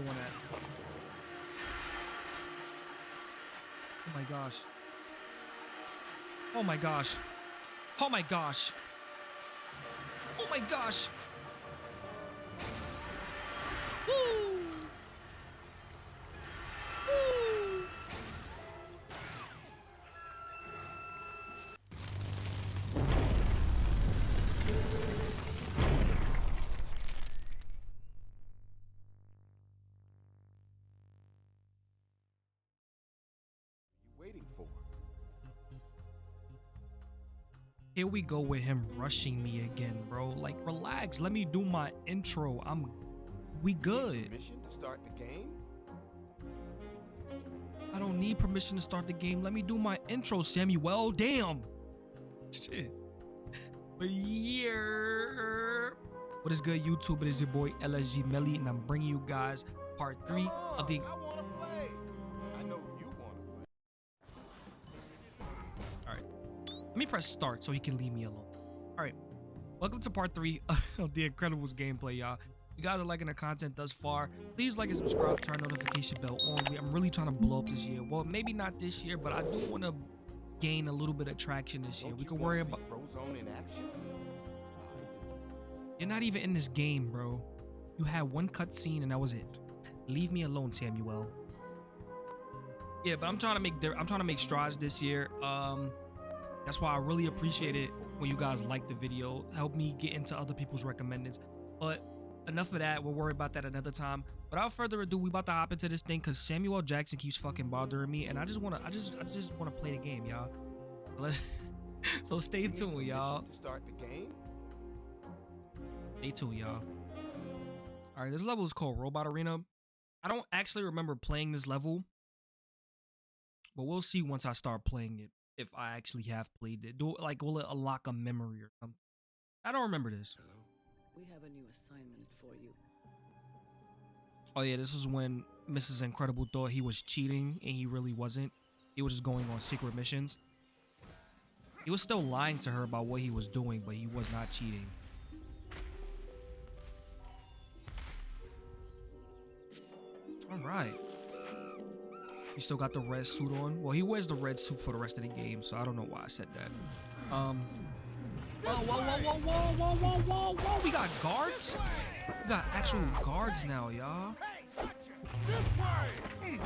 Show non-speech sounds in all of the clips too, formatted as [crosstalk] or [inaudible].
one at? Oh my gosh. Oh my gosh. Oh my gosh. Oh my gosh. Here we go with him rushing me again, bro. Like, relax. Let me do my intro. I'm. We good. Permission to start the game? I don't need permission to start the game. Let me do my intro, Samuel. Damn. Shit. But yeah. What is good, YouTube? It is your boy LSG Melly, and I'm bringing you guys part three Come of the. Me press start so he can leave me alone. All right. Welcome to part three [laughs] of the Incredibles gameplay, y'all. If you guys are liking the content thus far, please like and subscribe, turn notification bell on. I'm really trying to blow up this year. Well, maybe not this year, but I do want to gain a little bit of traction this year. We can worry about. Frozone in action. You're not even in this game, bro. You had one cutscene and that was it. Leave me alone, Samuel. Yeah, but I'm trying to make. I'm trying to make strides this year. Um, that's why I really appreciate it when you guys like the video. Help me get into other people's recommendeds. But enough of that. We'll worry about that another time. Without further ado, we about to hop into this thing because Samuel Jackson keeps fucking bothering me, and I just wanna. I just. I just wanna play the game, y'all. [laughs] So stay tuned, y'all. Start the game? Stay tuned, y'all. All right, this level is called Robot Arena. I don't actually remember playing this level, but we'll see once I start playing it if I actually have played it. Do like will it unlock a memory or something? I don't remember this. We have a new assignment for you. Oh yeah, this is when Mrs. Incredible thought he was cheating and he really wasn't. He was just going on secret missions. He was still lying to her about what he was doing, but he was not cheating. All right. He still got the red suit on. Well, he wears the red suit for the rest of the game, so I don't know why I said that. Um. Oh, whoa, whoa, whoa, whoa, whoa, whoa, whoa, whoa, We got guards? We got actual guards now, y'all. Hmm.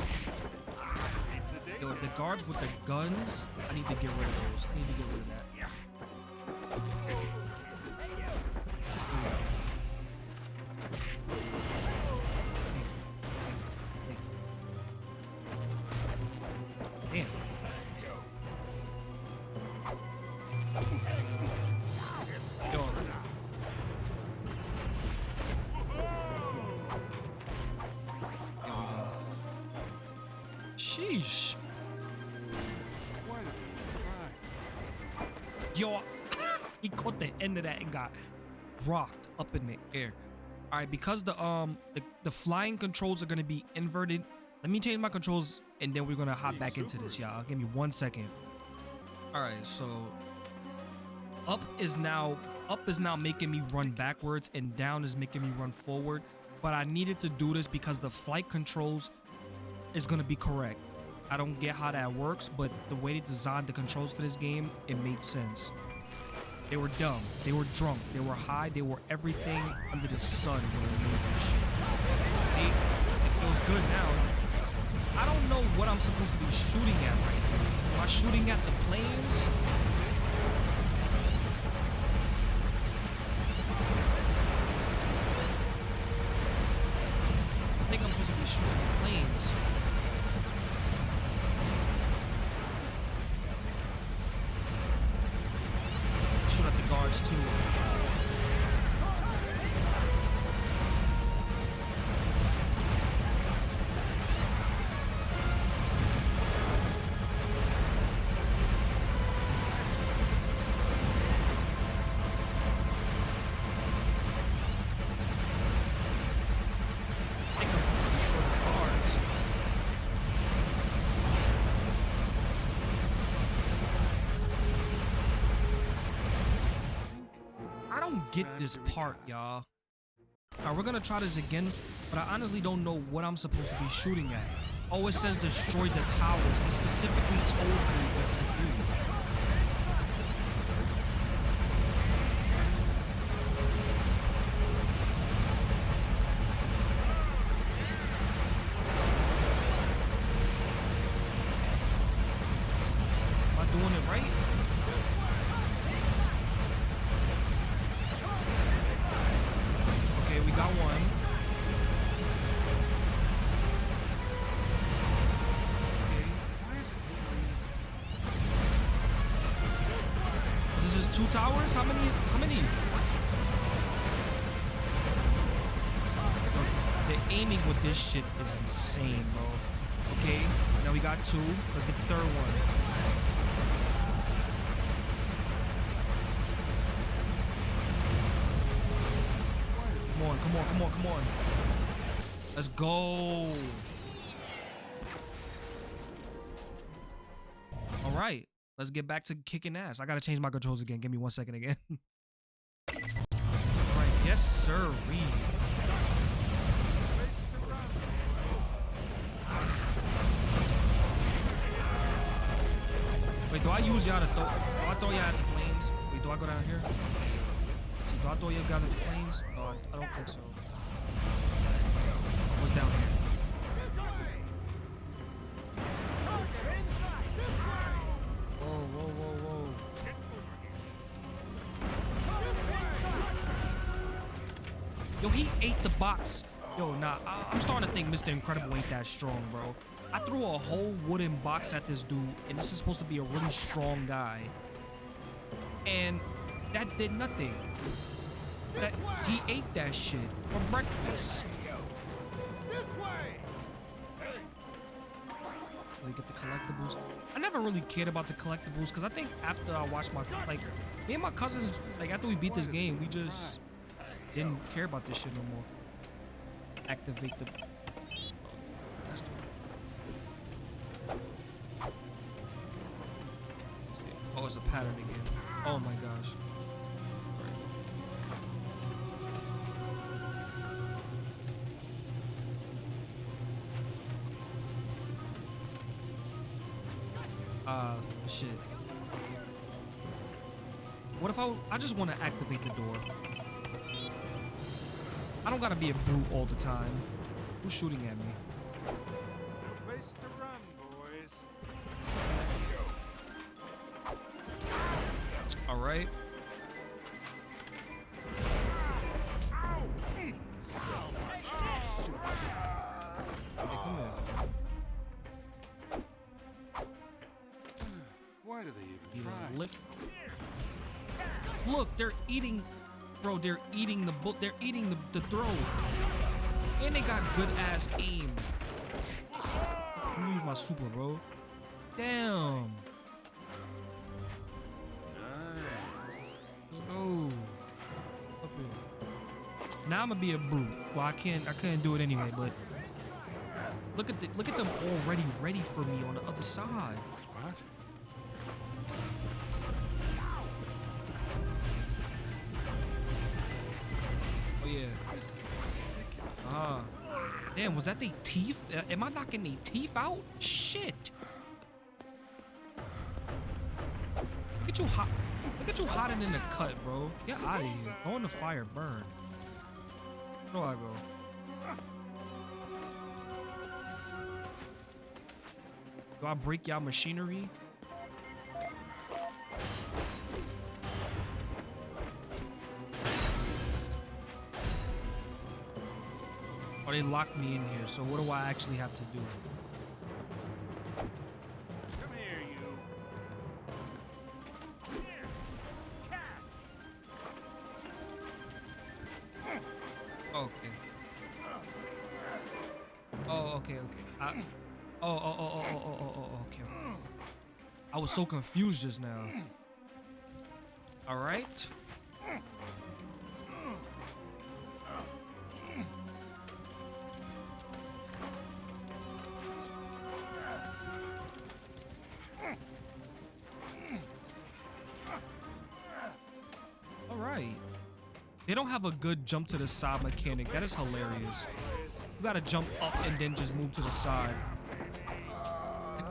Yo, the guards with the guns, I need to get rid of those. I need to get rid of that. End of that and got rocked up in the air. All right, because the um the, the flying controls are gonna be inverted. Let me change my controls and then we're gonna hop back into this, y'all. Give me one second. All right, so up is now up is now making me run backwards and down is making me run forward. But I needed to do this because the flight controls is gonna be correct. I don't get how that works, but the way they designed the controls for this game, it made sense. They were dumb, they were drunk, they were high, they were everything under the sun when they made this shit. See, it feels good now. I don't know what I'm supposed to be shooting at right now. Am I shooting at the planes? This part, y'all. Alright, we're gonna try this again. but I honestly don't know what I'm supposed to be shooting at. Oh, it says destroy the towers. It specifically told me what to do. Am I doing it right? How many? How many? The aiming with this shit is insane, bro. Okay, now we got two. Let's get the third one. Come on, come on, come on, come on. Let's go. Let's get back to kicking ass. I gotta change my controls again. Give me one second again. [laughs] All right, yes, sir. Wait, do I use y'all to throw? Do I throw y'all at the planes? Wait, do I go down here? See, do I throw you guys at the planes? I, I don't think so. What's down here? Whoa, whoa, whoa. Yo, he ate the box. Yo, nah, I- I'm starting to think Mr. Incredible ain't that strong, bro. I threw a whole wooden box at this dude, and this is supposed to be a really strong guy. And that did nothing. That he ate that shit for breakfast. We get the collectibles. I never really cared about the collectibles because I think after I watched my like me and my cousins like after we beat this game, we just didn't care about this shit no more. Activate the. That's the Oh, it's a pattern again. Oh my gosh. Shit. What if I, I just want to activate the door? I don't gotta be a brute all the time. Who's shooting at me? The throw, and they got good ass aim. Use my super, bro. Damn. Nice. Let's go. Up here. Now I'm gonna be a brute. Well, I can't. I couldn't do it anyway. But look at the look at them already ready for me on the other side. Damn, was that they teeth? Uh, am I knocking their teeth out? Shit. Look at you hot. Look at you hiding in the cut, bro. Get out of here. Go in the fire, burn. Where do I go? Do I break y'all machinery? already locked me in here, so what do I actually have to do? Come here, you. Okay. Oh, okay, okay. I, oh, oh, oh, oh, oh, oh, oh, okay. I was so confused just now. A good jump to the side mechanic. That is hilarious. You gotta jump up and then just move to the side.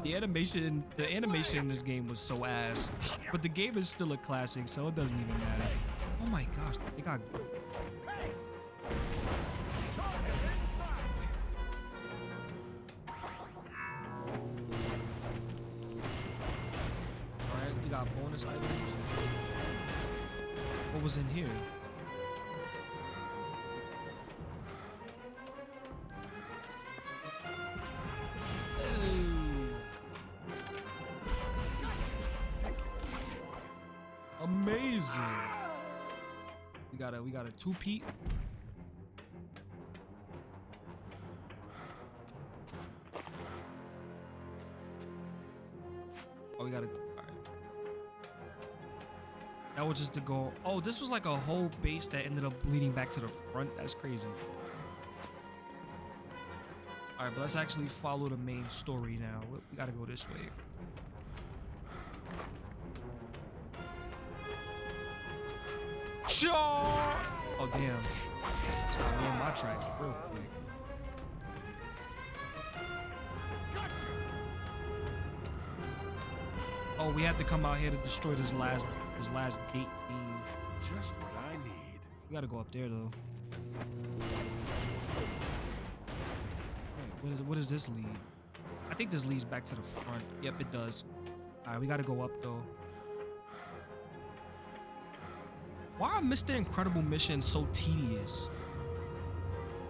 The animation, the animation in this game was so ass, but the game is still a classic, so it doesn't even matter. Oh my gosh, they got. Two. Oh, we gotta go. That was just to go. Oh, this was like a whole base that ended up leading back to the front. That's crazy. Alright, but let's actually follow the main story now. We- We gotta go this way. Sure. Oh damn. Stop me in my tracks real quick. Oh, we had to come out here to destroy this last this last gate thing. Just what I need. We gotta go up there though. What is what does this lead? I think this leads back to the front. Yep, it does. Alright, we gotta go up though. Why are Mr. Incredible missions so tedious?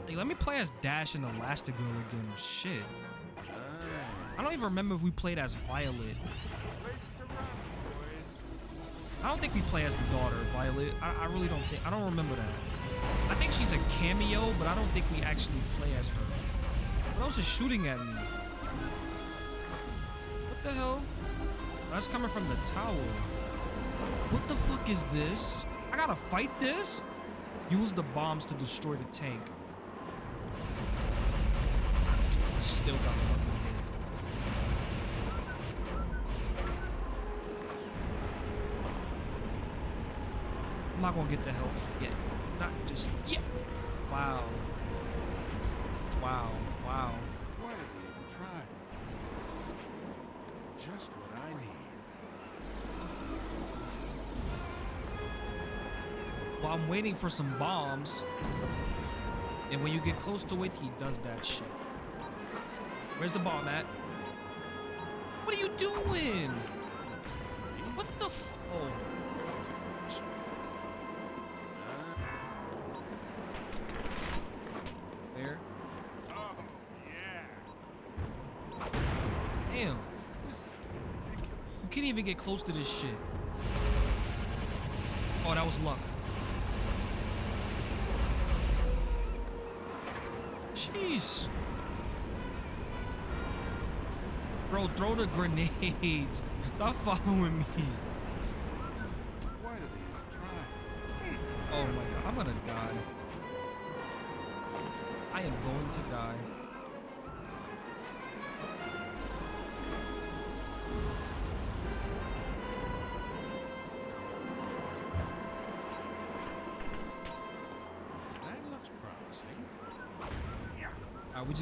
Like, let me play as Dash and Elastigirl again. Shit. I don't even remember if we played as Violet. I don't think we play as the daughter, Violet. I, I really don't think. I don't remember that. I think she's a cameo, but I don't think we actually play as her. What else is shooting at me? What the hell? That's coming from the tower. What the fuck is this? I gotta fight this? Use the bombs to destroy the tank. I still got fucking hit. I'm not gonna get the health yet. Not just yet. Wow. Wow. Waiting for some bombs. And when you get close to it, he does that shit. Where's the bomb at? What are you doing? What the f- Oh. There. Oh, yeah. Damn. This is ridiculous. You can't even get close to this shit. Oh, that was luck. Bro, throw the grenades. [laughs] Stop following me. Why did they try? Oh my god, I'm gonna die. I am going to die.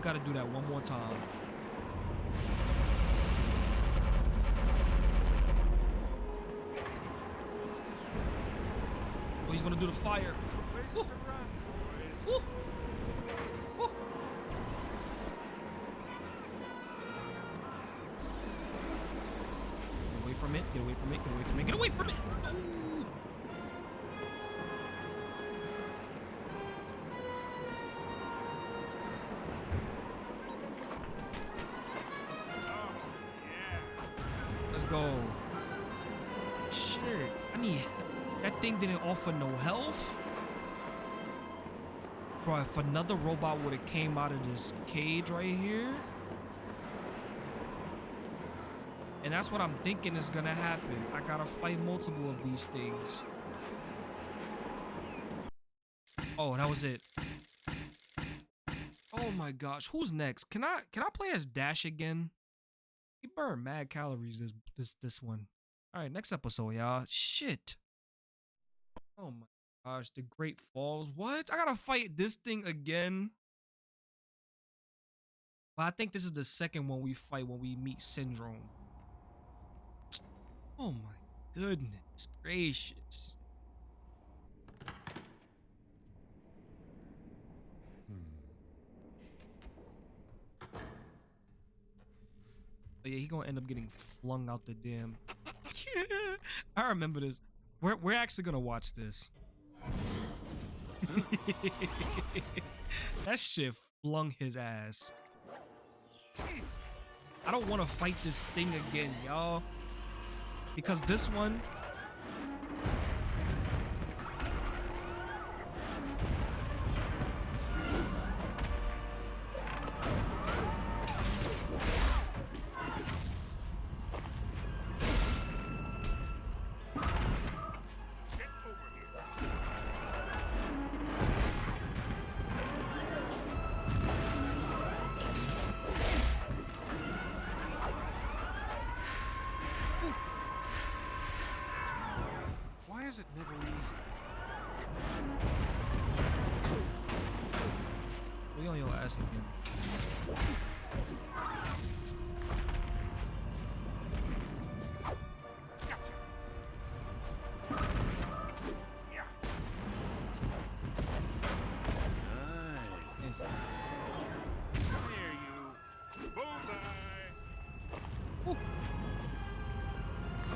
Just gotta do that one more time. Oh, he's gonna do the fire. Woo. to run, boys. Woo. Woo. Get away from it, get away from it, get away from it, get away from it! Oh, go. Shit. I need that thing didn't offer no health. Bro, if another robot would have came out of this cage right here. And that's what I'm thinking is gonna happen. I gotta fight multiple of these things. Oh, that was it. Oh my gosh, who's next? Can I can I play as Dash again? He burned mad calories this this this one. All right, next episode, y'all. Shit. Oh my gosh, the Great Falls. What? I gotta fight this thing again. But I think this is the second one we fight when we meet Syndrome. Oh my goodness gracious. But yeah, he gonna end up getting flung out the damn. [laughs] I remember this. We're we're actually gonna watch this. [laughs] that shit flung his ass. I don't want to fight this thing again, y'all. Because this one.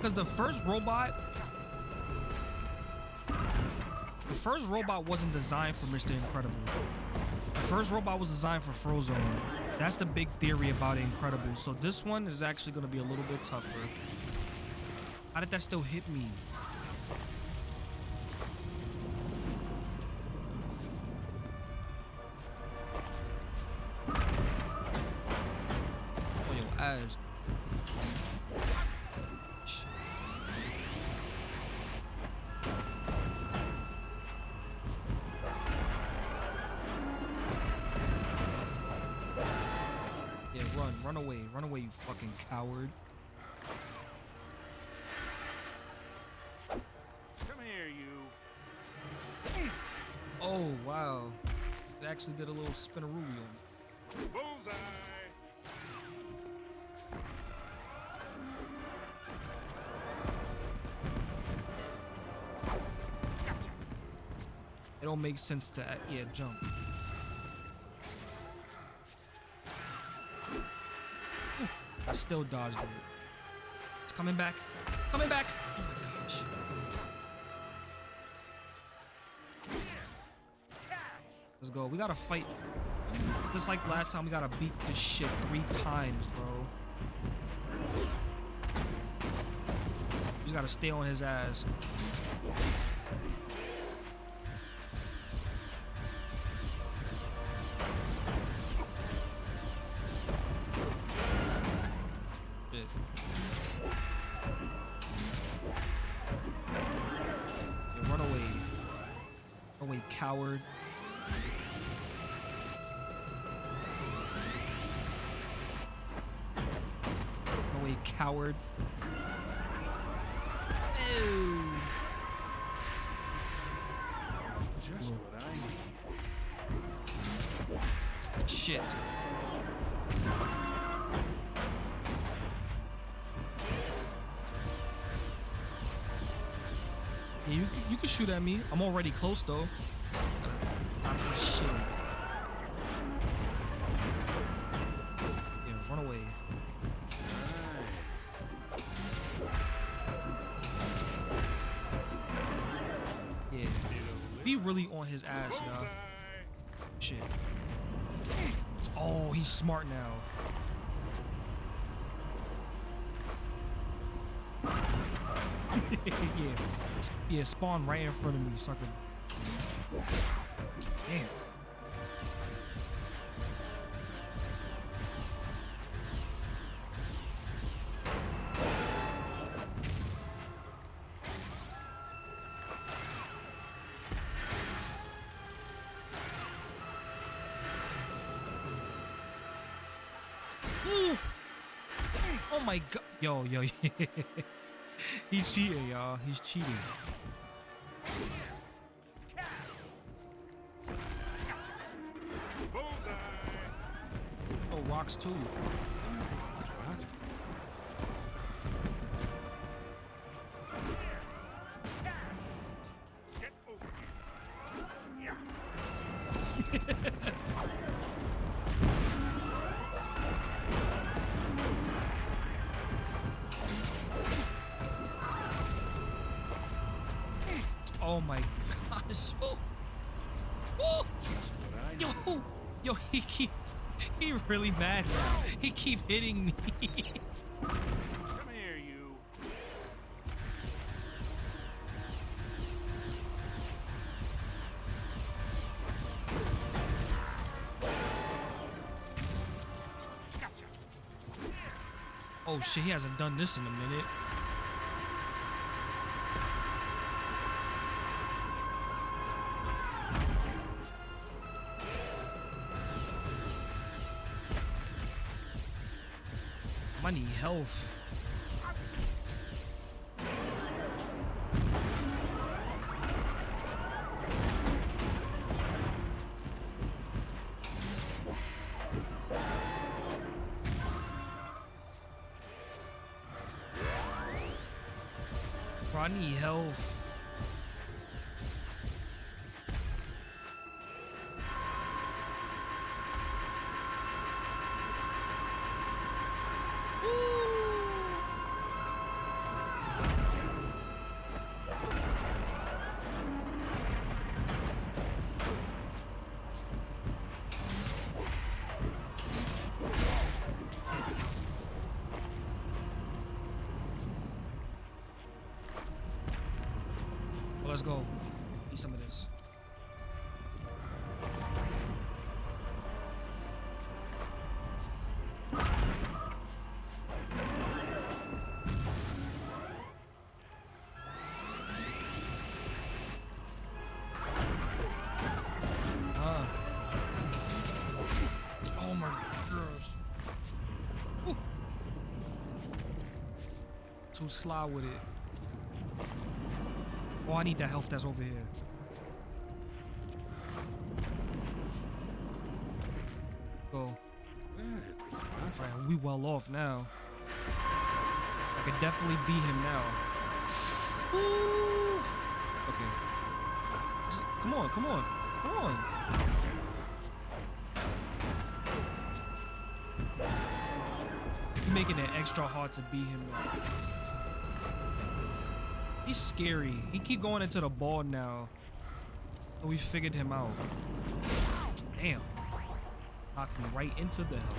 Because the first robot. The first robot wasn't designed for Mr. Incredible. The first robot was designed for Frozone. That's the big theory about Incredible. So this one is actually going to be a little bit tougher. How did that still hit me? Coward. Come here, you. Oh, wow. It actually did a little spinarooey on me. Bullseye. Gotcha. It don't make sense to, uh, yeah, jump. Ooh, I still dodged it. It's coming back. Coming back. Oh my gosh. Let's go. We gotta fight. Just like last time, we gotta beat this shit three times, bro. We just gotta stay on his ass. Away, coward. Away, coward. Ew. Just what I need. Shit. You you can shoot at me. I'm already close though. [laughs] yeah. Yeah, spawn right in front of me could. Damn. Oh my god. Yo, yo, [laughs] [laughs] He's cheating, y'all. He's cheating. Oh rocks too. Oh my gosh. [laughs] Oh. Oh. Just what I Yo, yo, he keep, he really mad now. He keep hitting me. Come here, you. Gotcha. oh shit, he hasn't done this in a minute. Health. Let's go. Eat some of this. Ah. Oh. Too sly with it. Oh, I need that health that's over here. Go. Alright, we well off now. I could definitely beat him now. Ooh. Okay. Come on, come on, come on. You're making it extra hard to beat him now. He's scary. He keep going into the ball now. We figured him out. Damn. Knocked me right into the health.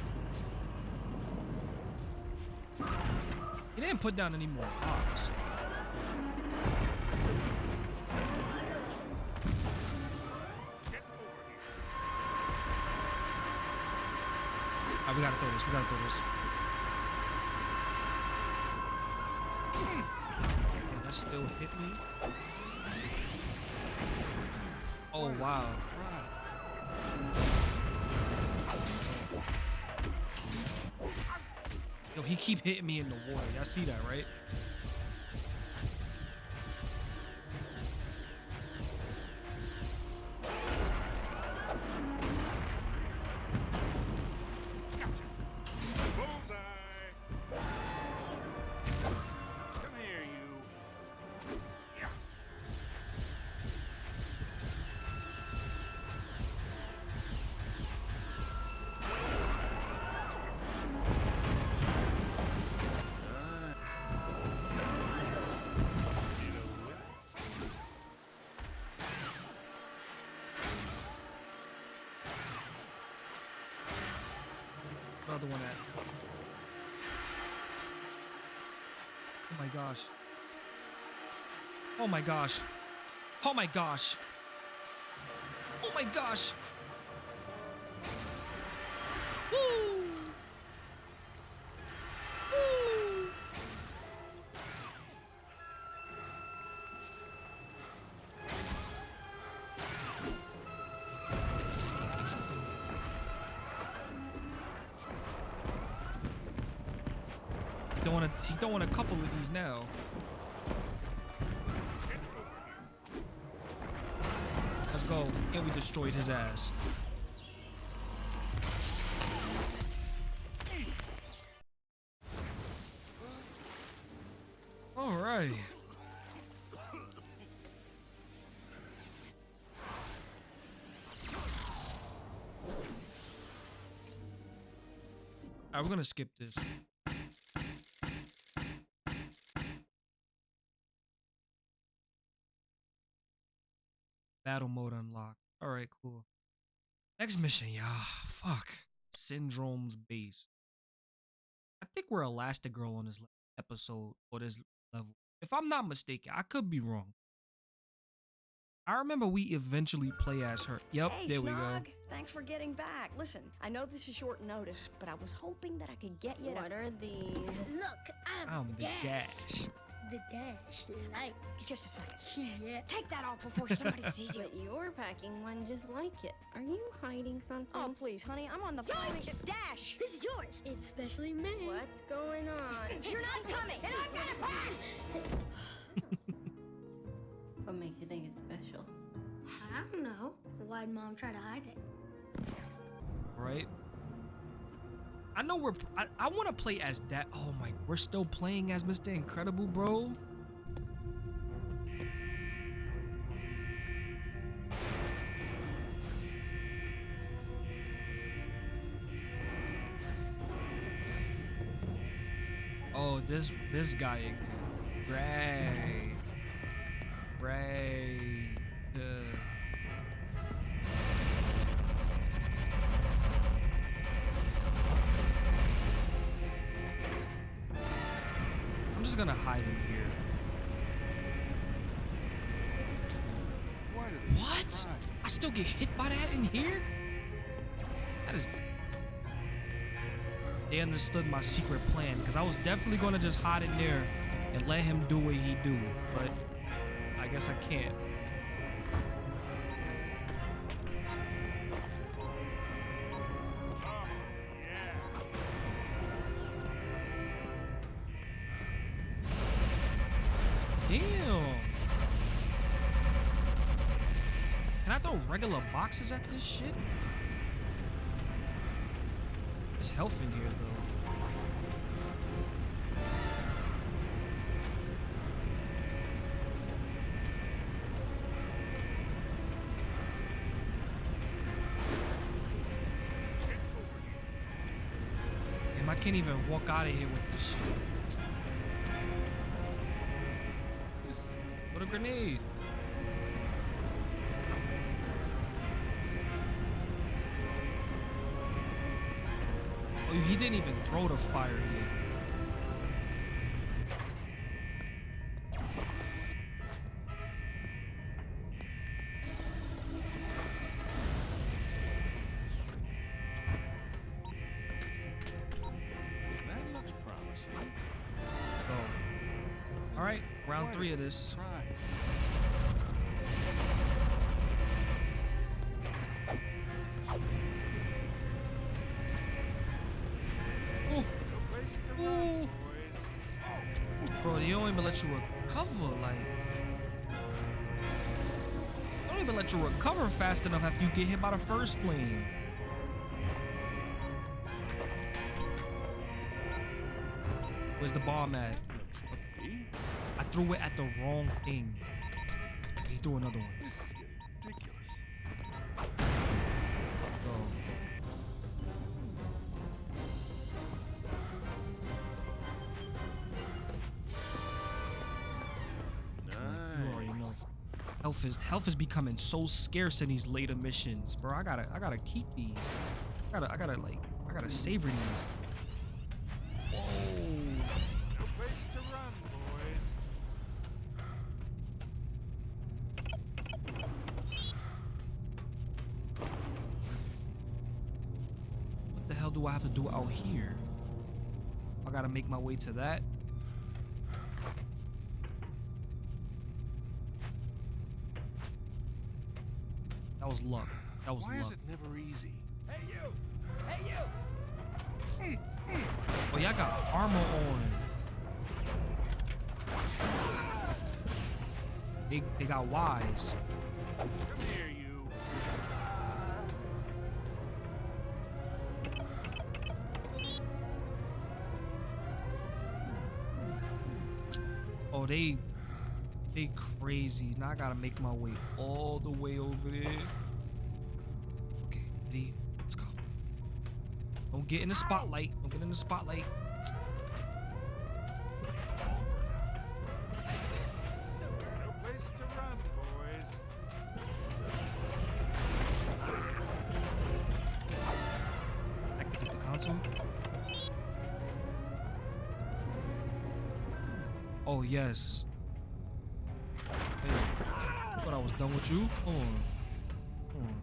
He didn't put down any more over here. Alright, we gotta throw this. We gotta throw this. Damn, that still hit me. Oh wow. Yo, he keep hitting me in the water. Y'all see that, right? Another one at. Oh my gosh. Oh my gosh. Oh my gosh. Oh my gosh. Woo! throwing a couple of these now. Let's go. And we destroyed his ass. All right. All right, we're gonna skip this. Next mission, yeah. Fuck. Syndrome's base. I think we're Elastigirl on this episode or this level. If I'm not mistaken, I could be wrong. I remember we eventually play as her. Yep, Hey, there we go. Thanks for getting back. Listen, I know this is short notice, but I was hoping that I could get you to. What are these? Look, I'm, I'm the Dash. Dash. The Dash likes. Just a second. Yeah. Take that off before somebody [laughs] sees you. But you're packing one just like it. Are you hiding something? Oh, please, honey, I'm on the phone. Yours. Dash! This is yours. It's specially made. What's going on? [laughs] You're not coming, and I'm gonna pack! What makes you think it's special? I don't know. Why'd mom try to hide it? right? I know we're. I, I want to play as that. Oh my, we're still playing as Mr. Incredible, bro. Oh, this this guy again. Right. Right. Uh, gonna hide in here. Why do they What? I still get hit by that in here? That is. They understood my secret plan because I was definitely gonna just hide in there and let him do what he do, but I guess I can't. Can I throw regular boxes at this shit? There's health in here though. Damn, I can't even walk out of here with this shit. What a grenade. He didn't even throw the fire yet. That looks promising. Oh. All right, round three of this. Fast enough after you get hit by the first flame. Where's the bomb at? I threw it at the wrong thing. He threw another one. Health is health is becoming so scarce in these later missions, bro. I gotta I gotta keep these. I gotta I gotta like I gotta savor these. Whoa. No place to run, boys. What the hell do I have to do out here? I gotta make my way to that. Was luck. That was Why luck. is it never easy? Hey, you! Hey, you! Oh, y'all got armor on. They, they got wise. Come here, you. Oh, Oh, they they crazy. Now I gotta make my way all the way over there. Get in the spotlight. Don't get in the spotlight. Oh yes. Hey, I thought I was done with you. Hold on. Hold on.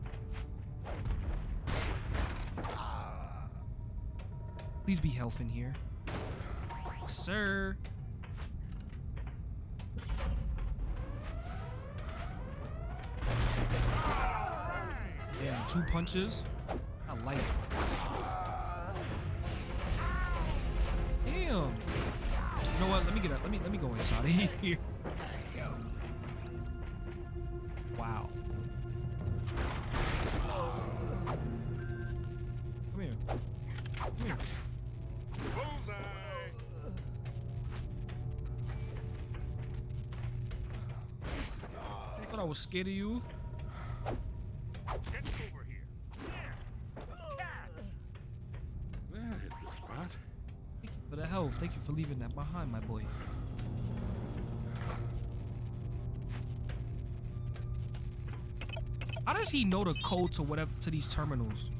Please be in here. Sir. Damn, two punches. I like it. Damn. You know what? Let me get up. Let me let me go inside of [laughs] here. Wow. Scared of you. Get over here. That hit the spot. Thank you for the health. Thank you for leaving that behind, my boy. How does he know the code to whatever to these terminals?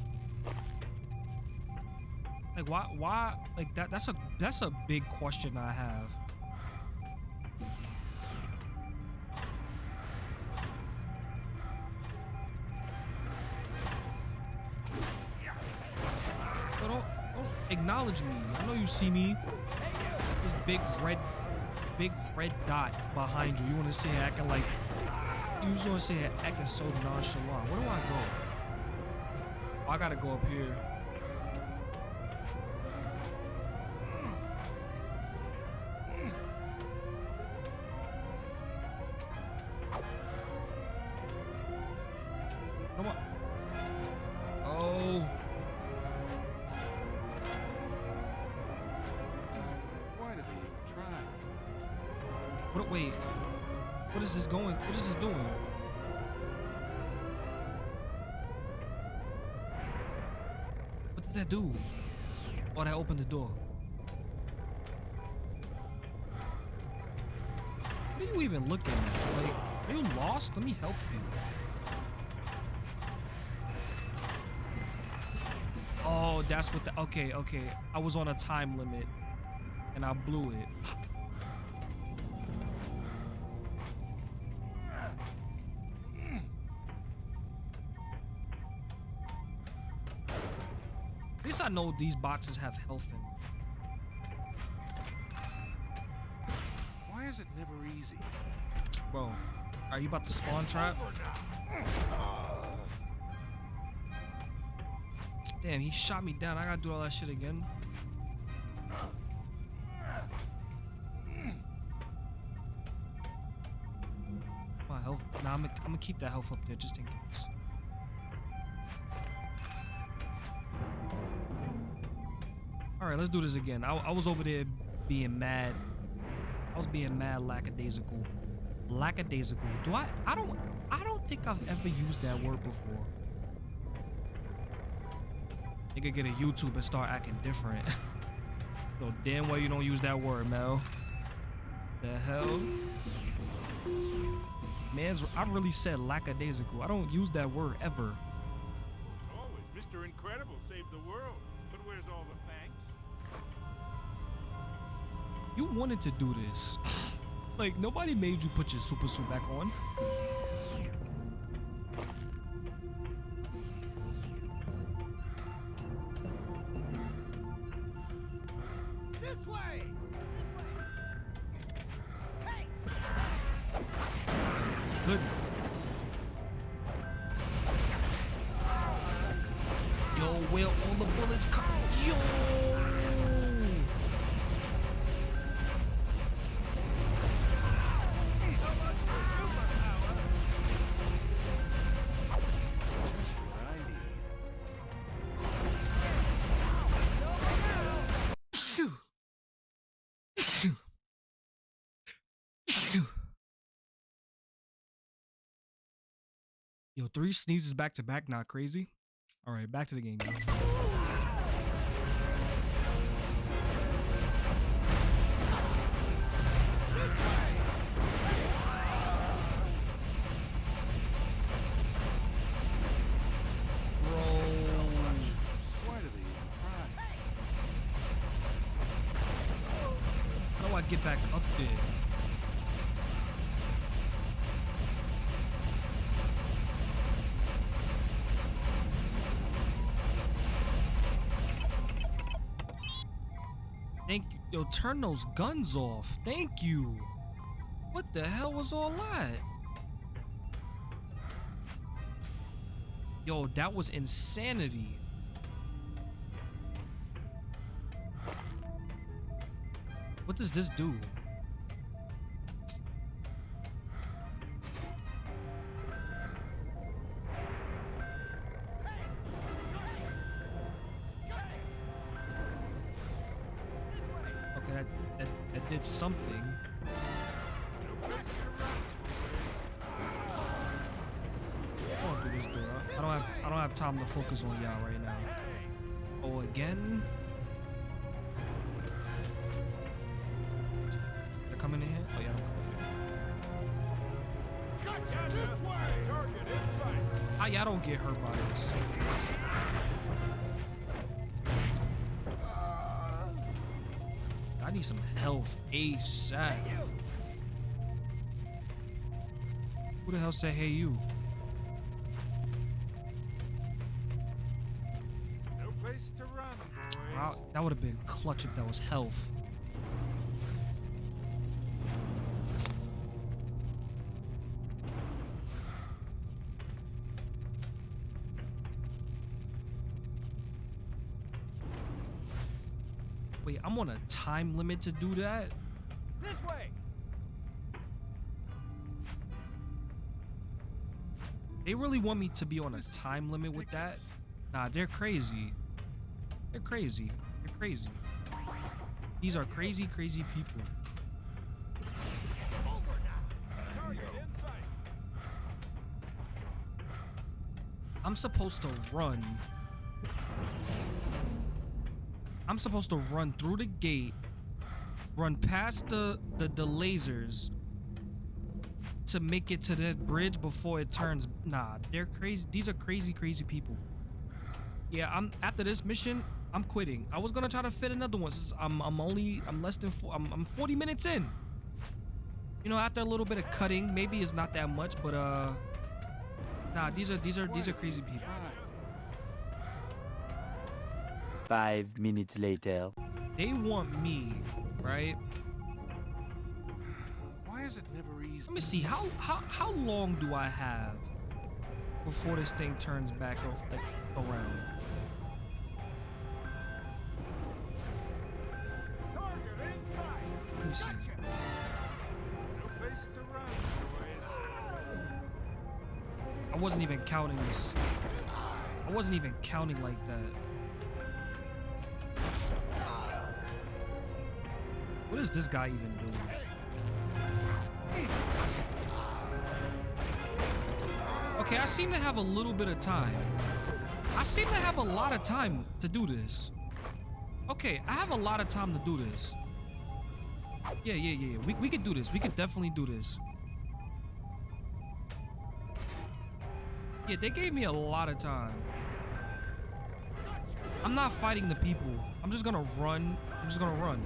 Like why why like that that's a that's a big question I have. Acknowledge me. I know you see me. This big red, big red dot behind you. You want to here acting like you just want to here acting so nonchalant. Where do I go? I gotta go up here. That do? Oh, that opened the door. What are you even looking at? Like, are you lost? Let me help you. Oh, that's what the. Okay, okay. I was on a time limit and I blew it. I know these boxes have health in. them. Why is it never easy? Bro, are you about to spawn trap? Damn, he shot me down. I gotta do all that shit again. My health. Nah, I'm gonna, I'm gonna keep that health up there just in case. Right, let's do this again. I, I was over there being mad. I was being mad lackadaisical. Lackadaisical. Do I? I don't. I don't think I've ever used that word before. Nigga get a YouTube and start acting different. [laughs] so damn well you don't use that word, Mel. The hell? Man's. I really said lackadaisical. I don't use that word ever. You wanted to do this. [sighs] like nobody made you put your super suit back on. Yo, three sneezes back to back, not crazy. All right, back to the game. y'all. Turn those guns off. Thank you. What the hell was all that? Yo, that was insanity. What does this do? Focus on y'all right now. Oh, again? They're coming in here? Oh yeah, in. Gotcha! This way! Target in sight. Ah, y'all don't get hurt by this. I need some health ASAP. Who the hell said hey you? Would have been clutch if that was health. Wait, I'm on a time limit to do that? This way. They really want me to be on a time limit with that? Nah, they're crazy. They're crazy. They're crazy. These are crazy, crazy people. I'm supposed to run. I'm supposed to run through the gate, run past the, the, the lasers to make it to that bridge before it turns. Nah, they're crazy. These are crazy, crazy people. Yeah, I'm after this mission. I'm quitting. I was gonna try to fit another one. Since I'm I'm only I'm less than four, I'm I'm 40 minutes in. You know, after a little bit of cutting, maybe it's not that much, but uh, nah, these are these are these are crazy people. Five minutes later. They want me, right? Why is it never easy? Let me see. How how how long do I have before this thing turns back like around? I wasn't even counting this. I wasn't even counting like that. What is this guy even doing? Okay, I seem to have a little bit of time. I seem to have a lot of time to do this. Okay, I have a lot of time to do this. Yeah, yeah, yeah. We, we could do this. We could definitely do this. Yeah, they gave me a lot of time. I'm not fighting the people. I'm just gonna run. I'm just gonna run.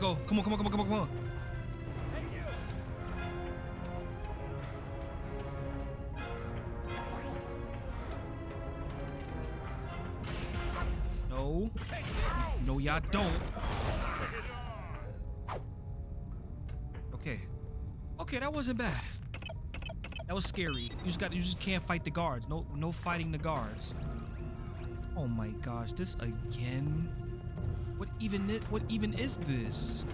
Let's go. Come on, come on, come on, come on, come on. No. No, y'all don't. Okay. Okay, that wasn't bad. That was scary. You just got you just can't fight the guards. No no fighting the guards. Oh my gosh, this again? What even is, what even is this?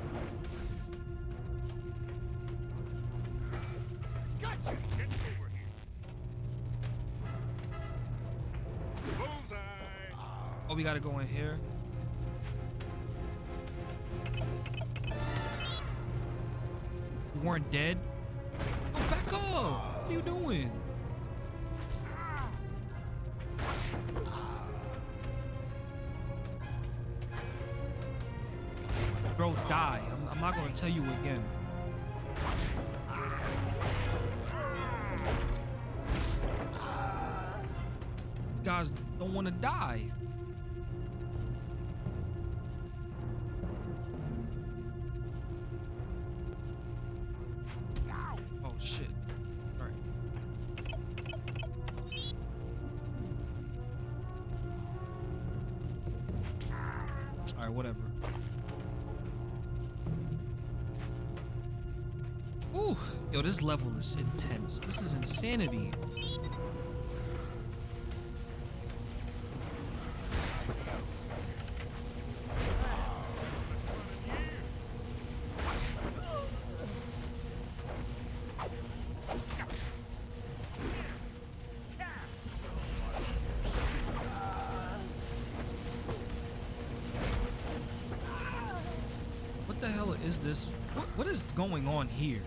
Gotcha! Get over here. Bullseye! Oh, we gotta go in here. You weren't dead? Oh, back up! What are you doing? Ah. Die. I'm, I'm not gonna tell you again. You guys don't want to die. Level is intense. This is insanity. What the hell is this? What, what is going on here?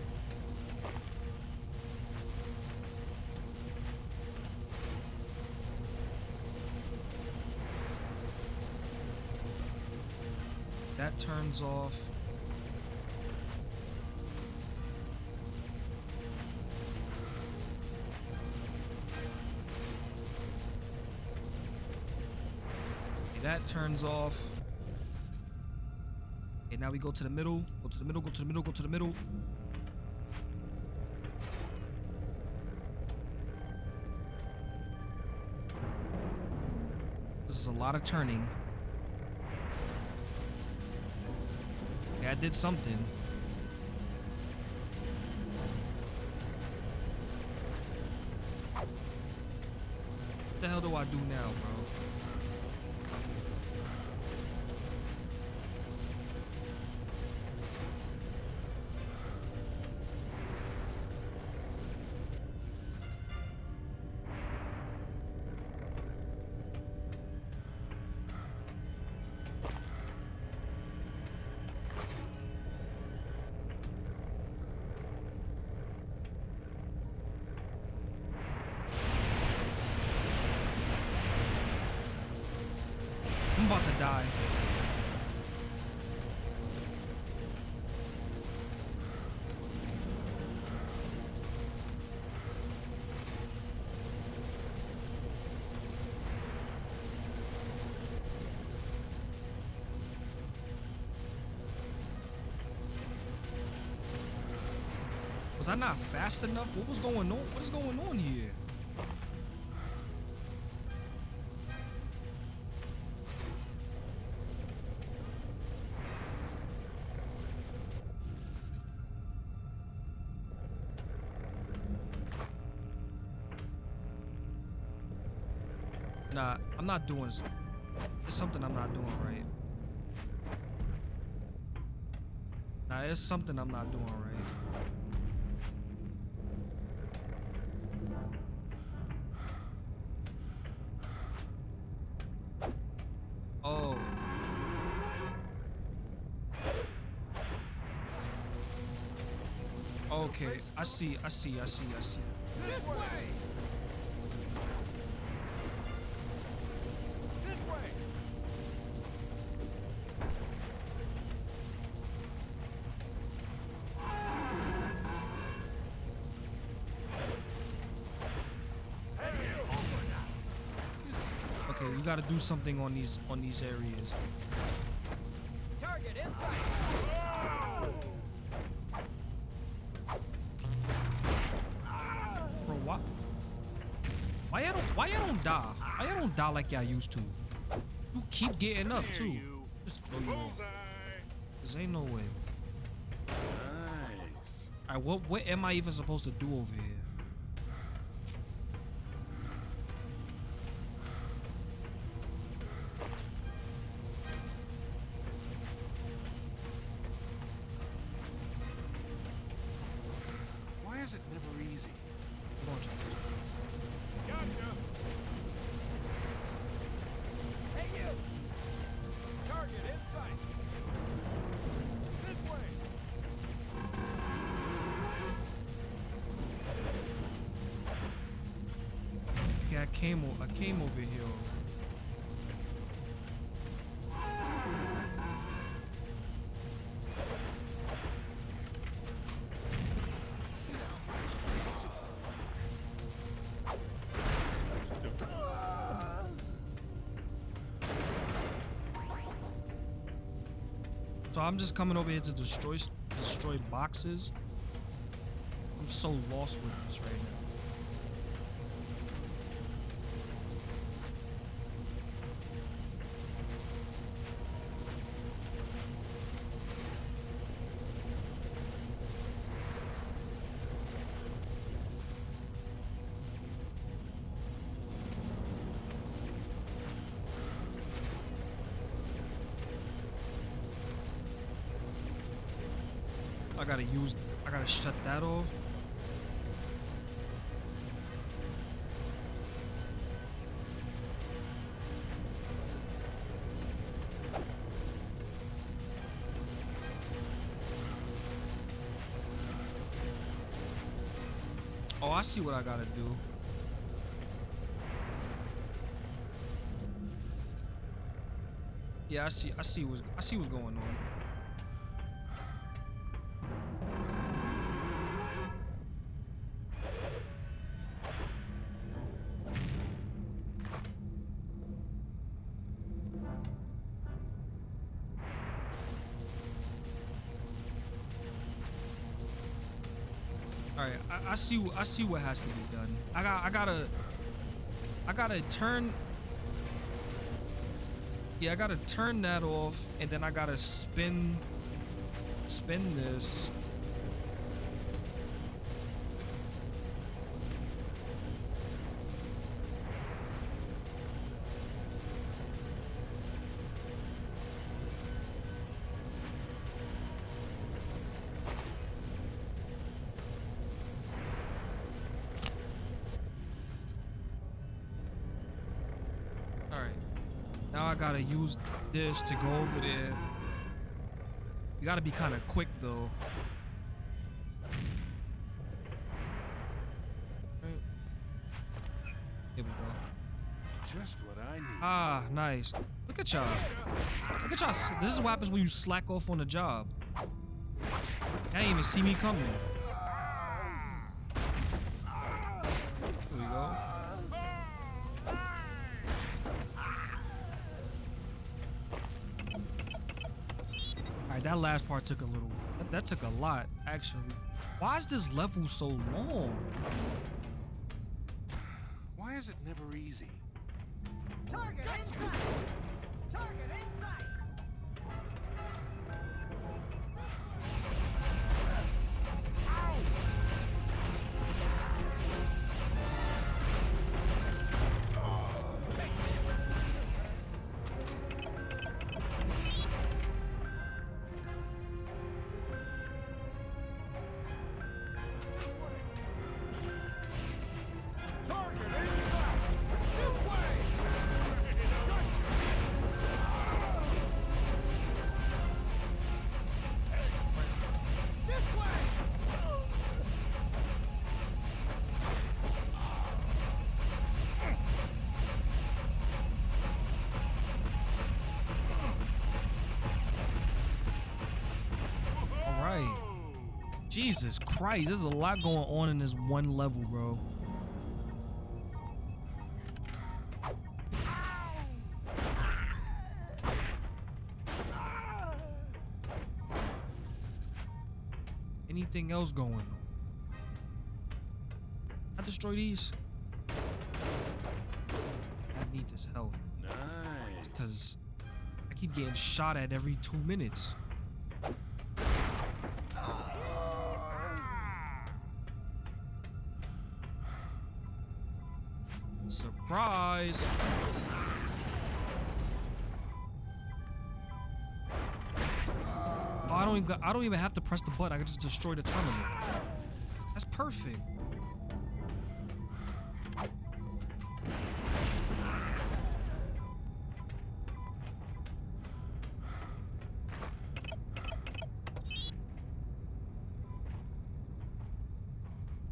That turns off. Okay, that turns off. Okay, now we go to the middle. Go to the middle, go to the middle, go to the middle. This is a lot of turning. I did something. What the hell do I do now, bro? Fast enough? What was going on? What is going on here? Nah, I'm not doing. It's something I'm not doing right. Nah, it's something I'm not doing right. Oh. Okay, I see, I see, I see, I see. This way! This way! Okay, you gotta do something on these on these areas. Target inside! Die? Why y'all don't die like y'all used to? You keep getting up too. Just you off. Cause ain't no way. Nice. Alright, what what am I even supposed to do over here? So I'm just coming over here to destroy destroy boxes. I'm so lost with this right now. Shut that off. Oh, I see what I gotta do. Yeah, I see. I see what's. I see what's going on. See. I see what has to be done. I got. I gotta. I gotta turn. Yeah, I gotta turn that off, and then I gotta spin. Spin this. Now I gotta use this to go over there. You gotta be kind of quick though. Here we go. Just what I need. Ah, nice. Look at y'all. Look at y'all. This is what happens when you slack off on the job. I didn't even see me coming. Here we go. All right, that last part took a little. That, that took a lot, actually. Why is this level so long? Why is it never easy? Target in sight! Target inside! Target Jesus Christ, there's a lot going on in this one level, bro. Anything else going on? I destroy these. I need this health Nice. because I keep getting shot at every two minutes. Surprise! Oh, I don't even. I don't even have to press the button. I can just destroy the terminal. That's perfect.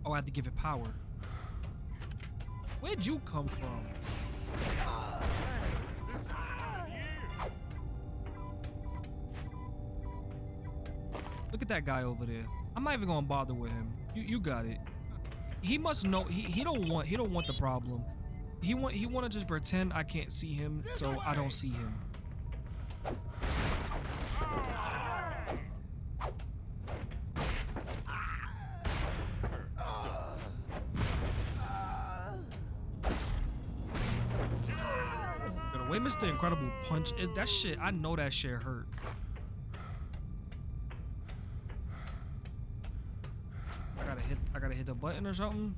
Oh, I had to give it power. Where'd you come from? At that guy over there. I'm not even gonna bother with him. You you got it. He must know he, he don't want he don't want the problem. He want he wanna just pretend I can't see him so I don't see him. Yo, The way Mr. Incredible punch it, that shit, I know that shit hurt. I gotta hit I gotta hit the button or something.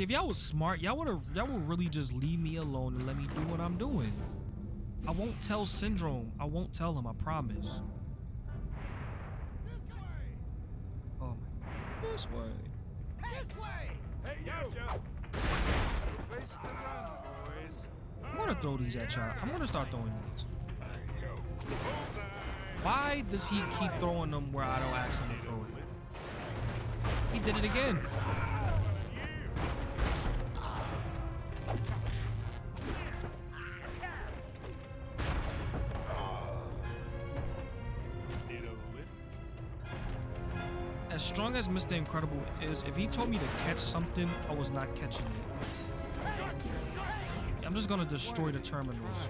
See, if y'all was smart, y'all would have y'all would really just leave me alone and let me do what I'm doing. I won't tell Syndrome. I won't tell him. I promise. This way! Oh, this way. This way! Hey, gotcha! No place to run, boys. I'm gonna throw these at y'all. I'm gonna start throwing these. Bullseye! Why does he keep throwing them where I don't ask him to throw it? He did it again. Strong as Mr. Incredible is, if he told me to catch something, I was not catching it. I'm just gonna destroy the terminals.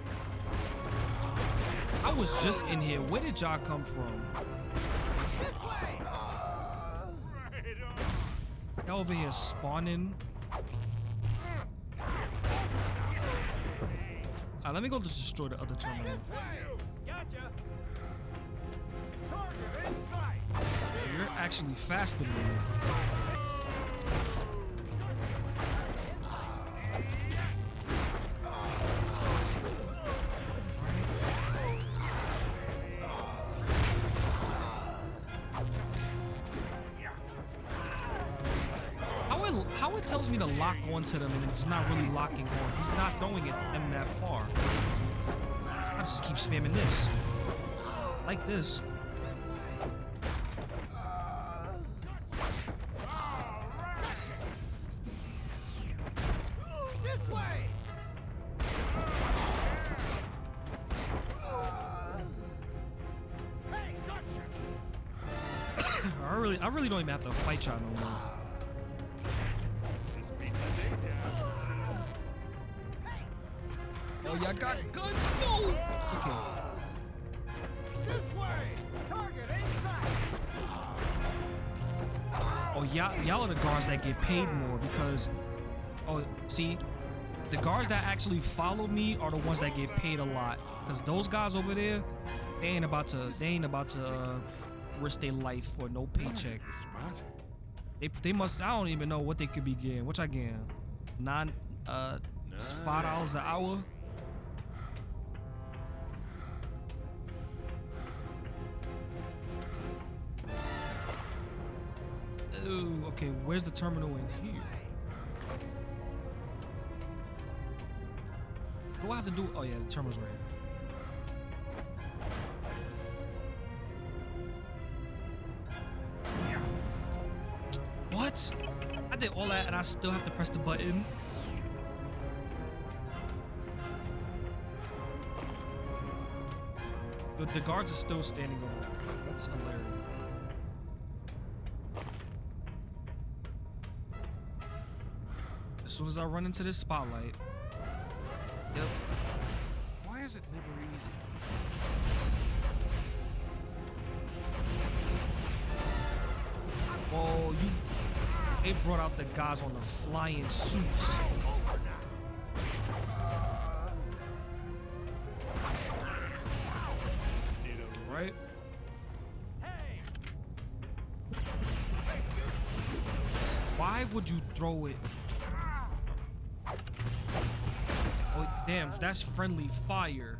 I was just in here. Where did y'all come from? Y'all over here spawning. Alright, let me go to destroy the other terminal. Gotcha! Actually faster than me. How it, tells me to lock onto them and it's not really locking on. He's not throwing it them that far. I just keep spamming this. Like this. This day job. Oh, y'all got guns? No! Okay. This way! Target in sight! Oh, y'all, y'all are the guards that get paid more because, oh, see, the guards that actually follow me are the ones that get paid a lot. Cause those guys over there, they ain't about to, they ain't about to uh, risk their life for no paycheck. They, they must, I don't even know what they could be getting. What I getting? Nine, uh, it's five dollars an hour. Ooh, okay, where's the terminal in here? What do I have to do? Oh yeah, the terminal's right here. What? I did all that and I still have to press the button. The, guards are still standing over. That's hilarious. As soon as I run into this spotlight. Yep. Why is it never easy? They brought out the guys on the flying suits. Right? Why would you throw it? Oh, Damn, that's friendly fire.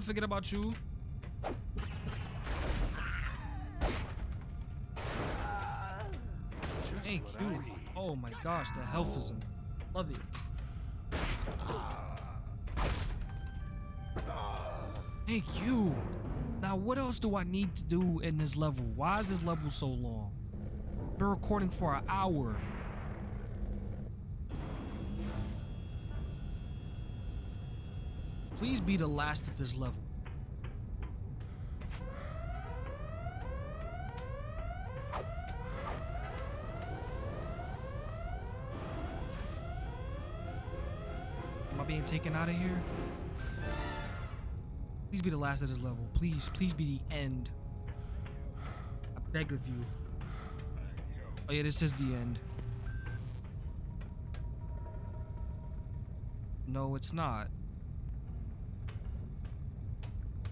I forget about you. Just you. Oh my gosh, the healthism. Love it. Thank you. Now, what else do I need to do in this level? Why is this level so long? Been recording for an hour. Please be the last at this level. Am I being taken out of here? Please be the last at this level. Please, please be the end. I beg of you. Oh yeah, this is the end. No, it's not.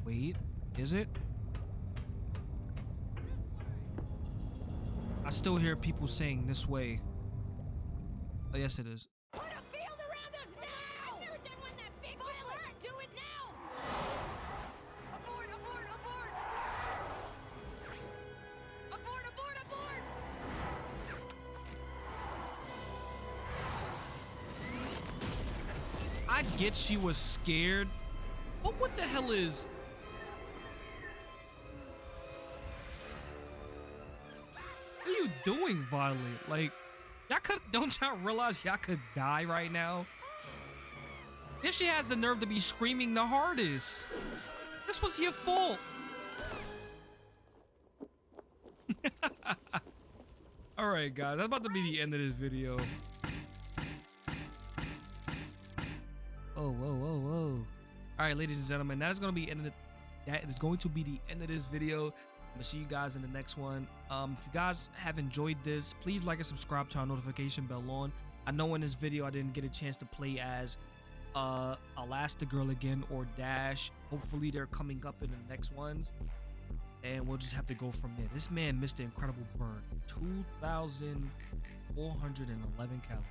Wait, is it? I still hear people saying this way. Oh yes, it is. Put a field around us now! I've never done one that big before! Do it now! Abort, abort, abort! Abort, abort, abort! I get she was scared, but what the hell is? Doing, Violet? Like, y'all could don't y'all realize y'all could die right now? If she has the nerve to be screaming the hardest, this was your fault. [laughs] All right, guys, that's about to be the end of this video. Oh, whoa, whoa, whoa. All right, ladies and gentlemen, that is going to be end of the, that is going to be the end of this video. Gonna see you guys in the next one. Um, if you guys have enjoyed this, please like and subscribe to our notification bell on. I know in this video I didn't get a chance to play as uh Elastigirl again or Dash. Hopefully they're coming up in the next ones. And we'll just have to go from there. This man missed the incredible burn. 2,411 calories.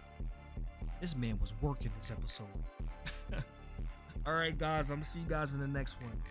This man was working this episode. [laughs] All right, guys. I'm gonna see you guys in the next one.